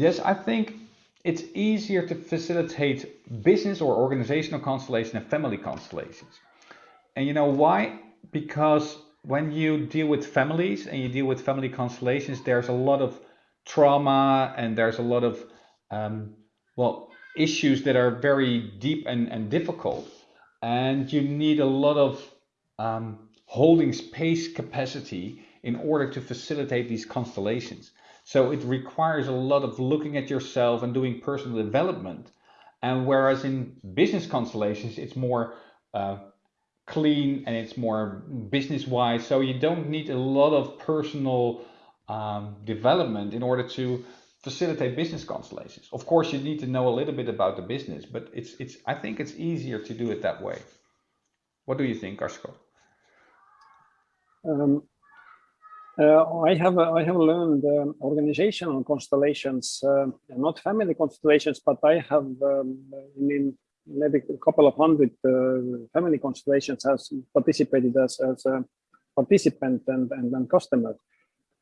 Yes, I think it's easier to facilitate business or organizational constellation and family constellations. And you know why? Because when you deal with families and you deal with family constellations, there's a lot of trauma and there's a lot of um, well issues that are very deep and, and difficult and you need a lot of um, holding space capacity in order to facilitate these constellations so it requires a lot of looking at yourself and doing personal development and whereas in business constellations it's more uh, clean and it's more business wise so you don't need a lot of personal um, development in order to facilitate business constellations. Of course, you need to know a little bit about the business, but it's it's I think it's easier to do it that way. What do you think, Asko? Um, uh, I have uh, I have learned um, organizational constellations, uh, not family constellations, but I have um, in maybe a couple of hundred uh, family constellations has participated as as a participant and and, and customer.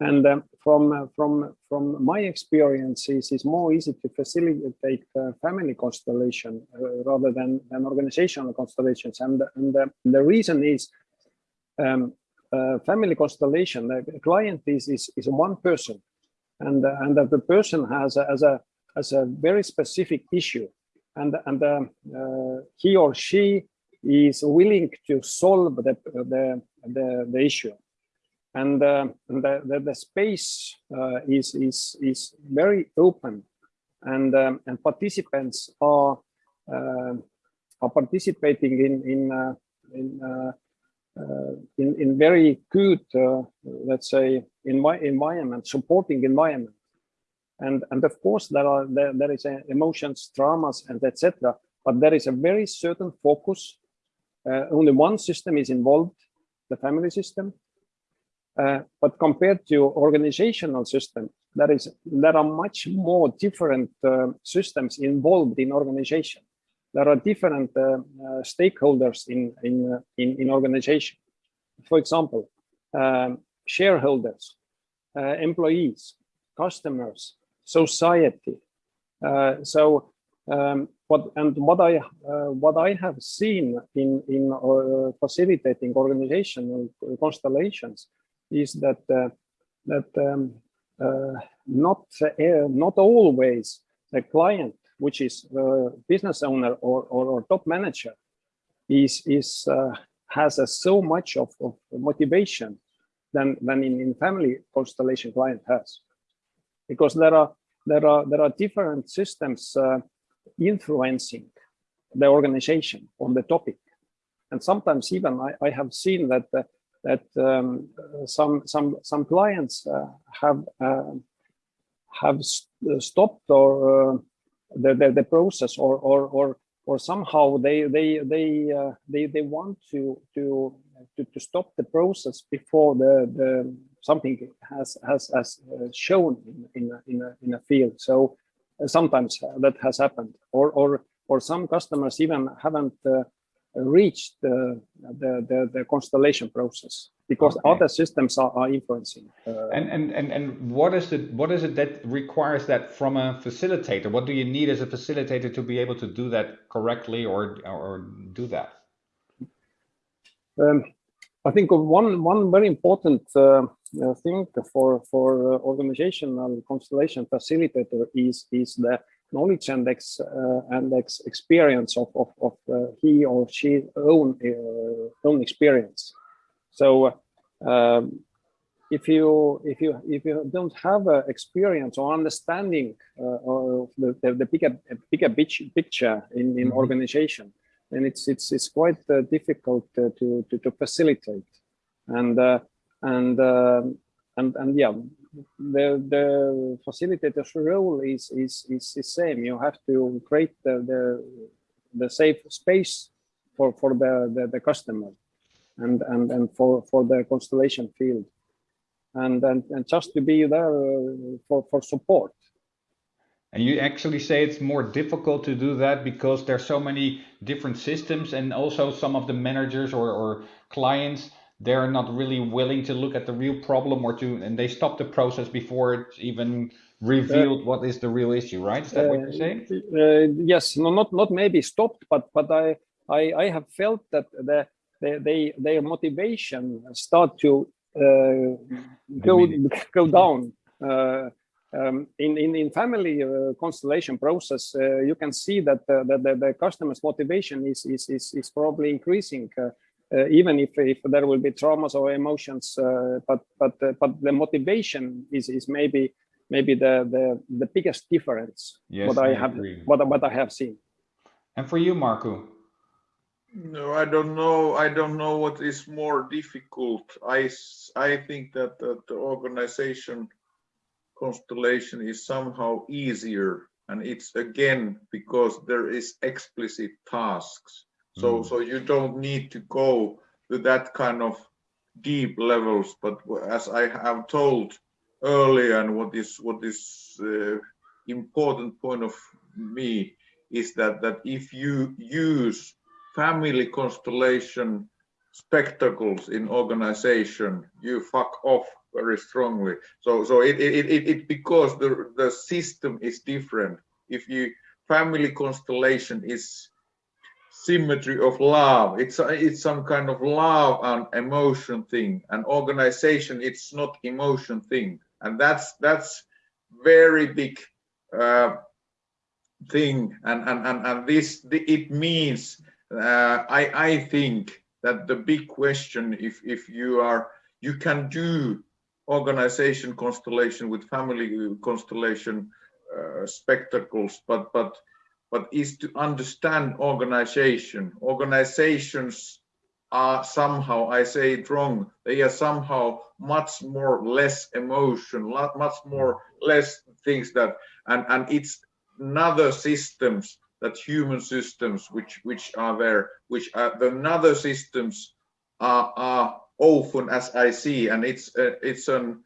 And um, from uh, from from my experiences, it's more easy to facilitate uh, family constellation uh, rather than than organizational constellations. And and the reason is um, uh, family constellation. The client is is is one person, and uh, and that the person has a, as a as a very specific issue, and and um, uh, he or she is willing to solve the the the, the issue. And uh, the, the, the space uh, is is is very open. And um, and participants are uh, are participating in in in, in, in very good let's say in my environment supporting environment. And and of course there are there, there is emotions traumas and etc but there is a very certain focus. Only one system is involved the family system. Uh, but compared to organizational system, there is there are much more different uh, systems involved in organization. There are different uh, uh stakeholders in in uh, in, in organization. For example, um, shareholders, employees, customers, society. so um, what and what I what I have seen in in facilitating organizational constellations is that uh, that um, uh, not uh, not always the client, which is business owner or, or, or, top manager, is is has so much of, of motivation than than in, in family constellation client has, because there are there are there are different systems uh, influencing the organization on the topic. And sometimes even i, I have seen that uh, that um, some some some clients uh, have uh, have st stopped or uh, the, the, the process or or or or somehow they they they uh, they they want to to to, to stop the process before the the something has has has shown in in a, in a, in a field. So sometimes that has happened. Or or or some customers even haven't uh, reached the, the, the constellation process because okay. other systems are, are influencing. Uh, and, and, and, and what is it, what is it that requires that from a facilitator? What do you need as a facilitator to be able to do that correctly or, or do that? Um, I think one, one very important uh, thing for, for uh, organizational constellation facilitator is, is the knowledge and ex, uh, and ex experience of, of, of uh, he or she own uh, own experience. So um, if you if you if you don't have a experience or understanding uh, of the, the, the, bigger bigger picture in in mm -hmm. organization, then it's it's it's quite uh, difficult uh, to, to to facilitate, and and and and yeah, the the facilitator's role is is is the same. You have to create the the, the safe space for for the, the the, customer, and and and for for the constellation field, and and and just to be there uh, for for support. And you actually say it's more difficult to do that because there's so many different systems and also some of the managers or, or clients they're not really willing to look at the real problem or to and they stop the process before it's even revealed what is the real issue right? Is that what you're saying? Uh, yes. No not not maybe stopped but but i i, I have felt that the, the they their motivation start to uh, go go down uh, um, in, in in family uh, constellation process uh, you can see that uh, that the, the customer's motivation is is is, is probably increasing uh, even if, if there will be traumas or emotions, uh, but but uh, but the motivation is is maybe maybe the the the biggest difference yes, what I, I have agree. what what I have seen. And for you, Marco. No, I don't know. I don't know what is more difficult. I I think that, that the organization constellation is somehow easier, and it's again because there is explicit tasks so, mm. so you don't need to go to that kind of deep levels. But as I have told earlier, and what is what is uh, important point of me is that that if you use family constellation spectacles in organization, you fuck off very strongly. So, so it it it, it because the the system is different. If you family constellation is symmetry of love. It's it's some kind of love and emotion thing. An organization, it's not emotion thing, and that's that's very big uh, thing. And and and and this it means uh, I I think that the big question if if you are you can do organization constellation with family constellation uh, spectacles, but but but is to understand organization. Organizations are somehow, I say it wrong, they are somehow much more less emotion, much more less things that, and, and it's another systems that human systems which which are there, which are the other systems are, are often as I see, and it's uh, it's an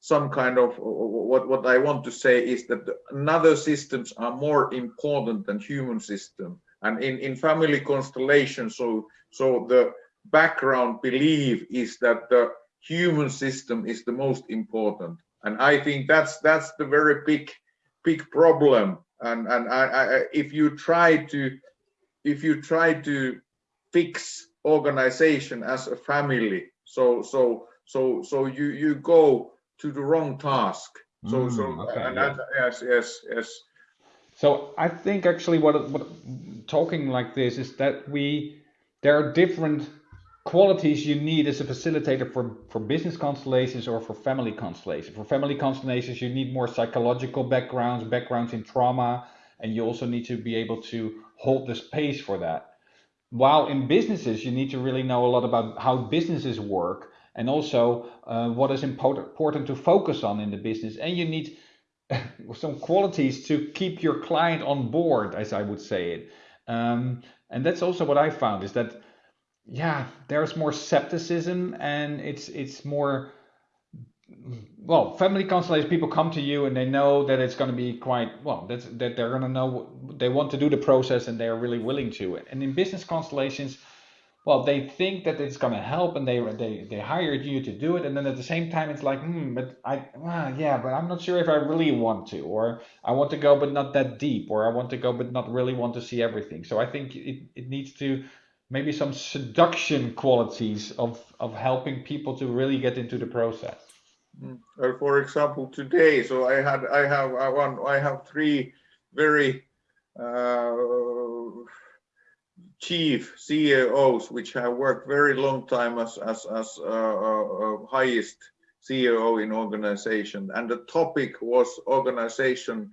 some kind of what what I want to say is that another systems are more important than human system. And in in family constellation so so the background belief is that the human system is the most important. And I think that's that's the very big big problem and and I, I if you try to if you try to fix organization as a family so so so so you you go to the wrong task. So, mm, so okay, and yeah. that, yes, yes, yes. So I think actually what, what talking like this is that we there are different qualities you need as a facilitator for for business constellations or for family constellations. For family constellations, you need more psychological backgrounds, backgrounds in trauma, and you also need to be able to hold the space for that. While in businesses, you need to really know a lot about how businesses work and also uh, what is important to focus on in the business. And you need some qualities to keep your client on board, as I would say it. Um, and that's also what I found is that, yeah, there's more skepticism and it's it's more well, family constellations, people come to you and they know that it's going to be quite well. That's that they're going to know they want to do the process and they are really willing to. And in business constellations, well they think that it's going to help and they they they hired you to do it and then at the same time it's like hmm but i well, yeah but i'm not sure if i really want to or i want to go but not that deep or i want to go but not really want to see everything so i think it, it needs to maybe some seduction qualities of of helping people to really get into the process mm. uh, for example today so i had i have i want i have three very uh, chief CEOs, which have worked very long time as as as uh, uh, uh highest CEO in organization, and the topic was organization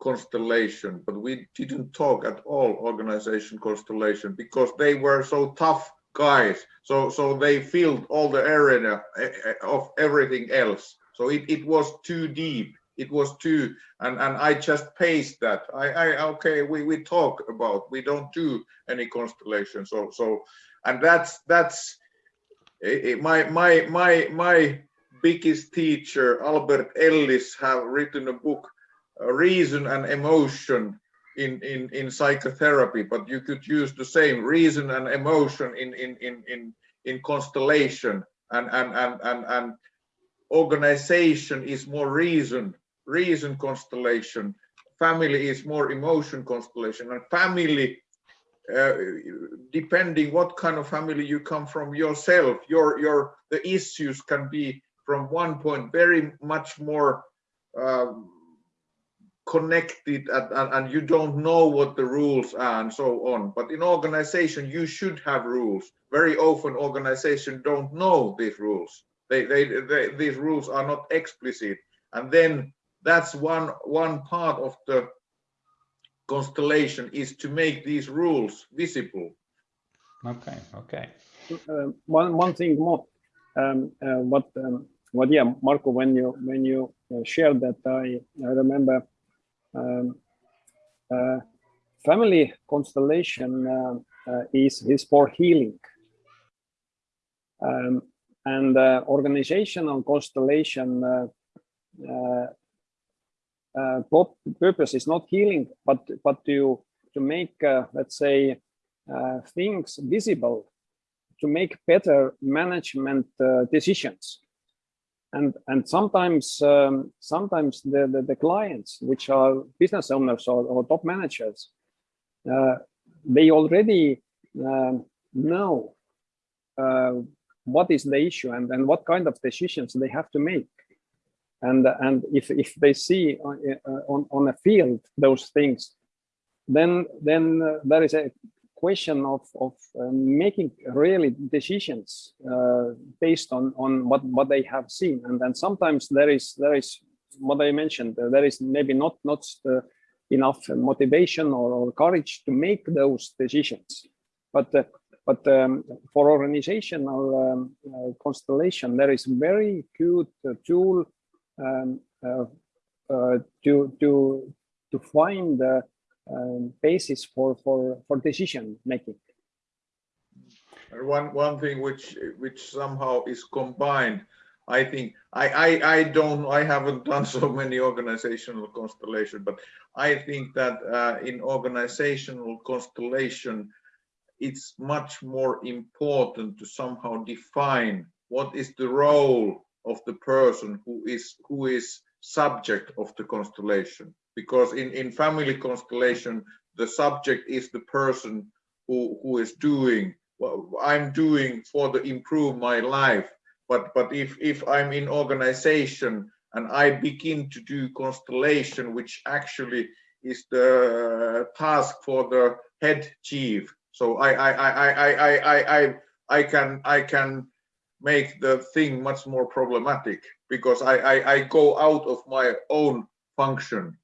constellation, but we didn't talk at all organization constellation because they were so tough guys. So so they filled all the area eh, eh, of everything else. So it, it was too deep it was too and and i just paste that i i okay we we talk about we don't do any constellation so so and that's that's it, eh, my my my my biggest teacher albert ellis have written a book reason and emotion in in in psychotherapy but you could use the same reason and emotion in in in in in constellation and and and and, and organization is more reason reason constellation. Family is more emotion constellation. And family uh, depending what kind of family you come from yourself your your the issues can be from one point very much more um, connected and, and, and, you don't know what the rules are and so on. But in organization you should have rules. Very often organization don't know these rules. They, they, they these rules are not explicit. And then that's one one part of the constellation is to make these rules visible. Okay okay. Uh, one one thing more. Um, uh, what um, what yeah marco when you when you uh, shared that i i remember um, uh, family constellation uh, uh, is is for healing. Um, and organizational constellation purpose is not healing but but to to make let's say things visible to make better management decisions and and sometimes um, sometimes the, the, the clients which are business owners or, or top managers uh, they already uh, know uh, what is the issue and and what kind of decisions they have to make. And and if if they see on uh, on, on a field those things then then uh, there is a question of, of uh, making really decisions uh, based on, on what, what they have seen. And then sometimes there is, there is what I mentioned, uh, there is maybe not, not uh, enough motivation or, or, courage to make those decisions. But, uh, but um, for organizational um, constellation, there is a very good tool um, to, to, to find um, basis for for for decision making. One one thing which which somehow is combined, I think I I I don't I haven't done so many organizational constellation, but I think that uh, in organizational constellation, it's much more important to somehow define what is the role of the person who is who is subject of the constellation because in, in family constellation, the subject is the person who, who is doing what I'm doing for to improve my life. But, but if, if I'm in organization and I begin to do constellation, which actually is the task for the head chief. So I, I, I, I, I, I, I can, I can make the thing much more problematic because I, I, I go out of my own function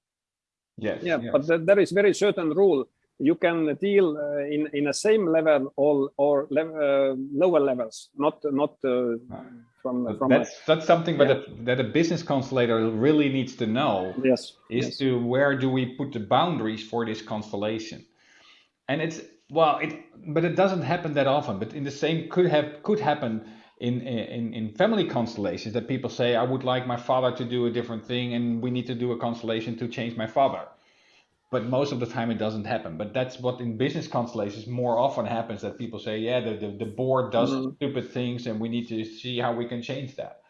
Yes. Yeah, yes. but th there is very certain rule. You can deal uh, in in a same level or or le uh, lower levels, not not uh, from from. That's a, that's something yeah. that a, that a business constellator really needs to know. Yes. Is yes. to where do we put the boundaries for this constellation, and it's well, it but it doesn't happen that often. But in the same could have could happen in, in, in family constellations that people say, I would like my father to do a different thing and we need to do a constellation to change my father. But most of the time it doesn't happen. But that's what in business constellations more often happens that people say, yeah, the, the, the board does mm -hmm. stupid things and we need to see how we can change that.